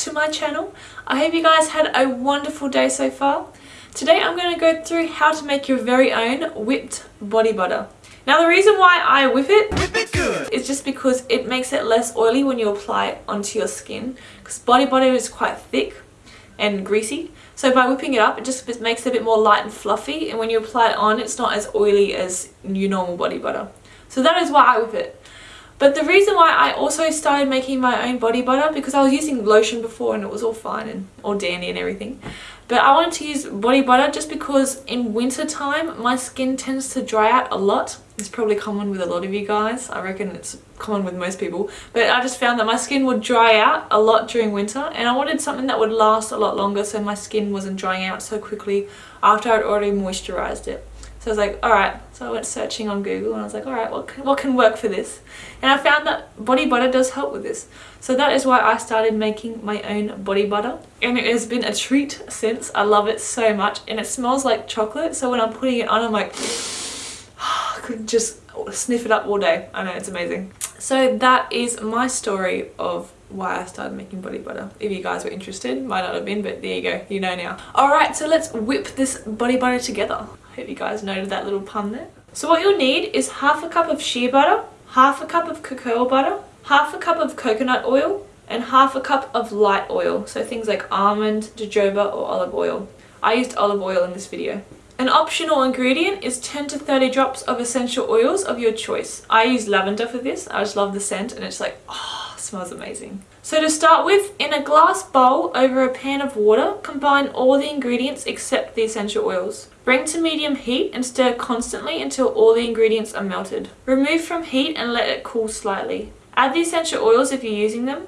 to my channel. I hope you guys had a wonderful day so far. Today I'm going to go through how to make your very own whipped body butter. Now the reason why I whip it, whip it good. is just because it makes it less oily when you apply it onto your skin because body butter is quite thick and greasy so by whipping it up it just makes it a bit more light and fluffy and when you apply it on it's not as oily as your normal body butter. So that is why I whip it. But the reason why I also started making my own body butter because I was using lotion before and it was all fine and all dandy and everything. But I wanted to use body butter just because in winter time my skin tends to dry out a lot. It's probably common with a lot of you guys. I reckon it's common with most people. But I just found that my skin would dry out a lot during winter and I wanted something that would last a lot longer so my skin wasn't drying out so quickly after I'd already moisturized it. So I was like, alright. So I went searching on Google and I was like, alright, what can, what can work for this? And I found that body butter does help with this. So that is why I started making my own body butter. And it has been a treat since. I love it so much. And it smells like chocolate. So when I'm putting it on, I'm like, I could just sniff it up all day. I know, it's amazing. So that is my story of why I started making body butter. If you guys were interested, might not have been, but there you go, you know now. Alright, so let's whip this body butter together. I Hope you guys noted that little pun there. So what you'll need is half a cup of shea butter, half a cup of cocoa butter, half a cup of coconut oil, and half a cup of light oil. So things like almond, jojoba, or olive oil. I used olive oil in this video. An optional ingredient is 10 to 30 drops of essential oils of your choice. I use lavender for this. I just love the scent and it's like, oh, smells amazing. So to start with, in a glass bowl over a pan of water, combine all the ingredients except the essential oils. Bring to medium heat and stir constantly until all the ingredients are melted. Remove from heat and let it cool slightly. Add the essential oils if you're using them.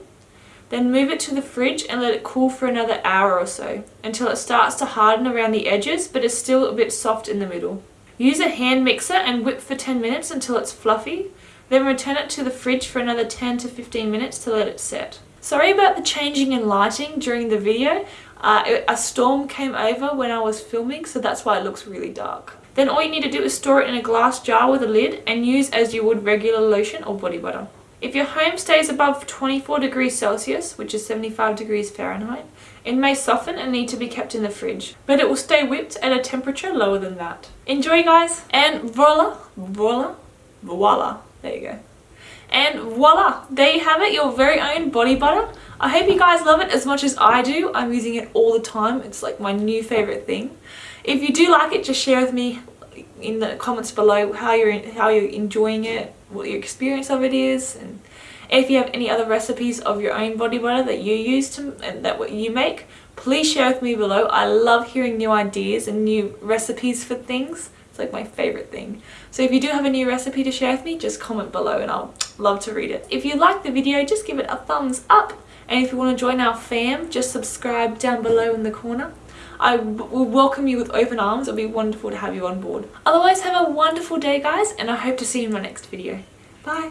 Then move it to the fridge and let it cool for another hour or so until it starts to harden around the edges but is still a bit soft in the middle. Use a hand mixer and whip for 10 minutes until it's fluffy. Then return it to the fridge for another 10 to 15 minutes to let it set. Sorry about the changing in lighting during the video. Uh, a storm came over when I was filming so that's why it looks really dark. Then all you need to do is store it in a glass jar with a lid and use as you would regular lotion or body butter. If your home stays above 24 degrees Celsius, which is 75 degrees Fahrenheit, it may soften and need to be kept in the fridge, but it will stay whipped at a temperature lower than that. Enjoy guys! And voila, voila, voila, there you go. And voila, there you have it, your very own body butter. I hope you guys love it as much as I do. I'm using it all the time. It's like my new favorite thing. If you do like it, just share with me in the comments below how you're how you're enjoying it, what your experience of it is, and if you have any other recipes of your own body butter that you use to and that what you make, please share with me below. I love hearing new ideas and new recipes for things. It's like my favorite thing. So if you do have a new recipe to share with me, just comment below and I'll love to read it. If you like the video, just give it a thumbs up. And if you want to join our fam, just subscribe down below in the corner. I will welcome you with open arms. It'll be wonderful to have you on board. Otherwise, have a wonderful day, guys, and I hope to see you in my next video. Bye!